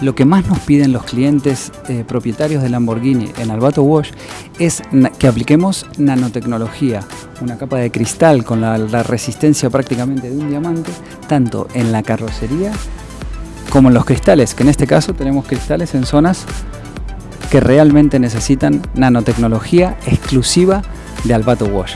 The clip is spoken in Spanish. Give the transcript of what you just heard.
Lo que más nos piden los clientes eh, propietarios de Lamborghini en Albato Wash es que apliquemos nanotecnología, una capa de cristal con la, la resistencia prácticamente de un diamante, tanto en la carrocería como en los cristales, que en este caso tenemos cristales en zonas que realmente necesitan nanotecnología exclusiva de Albato Wash.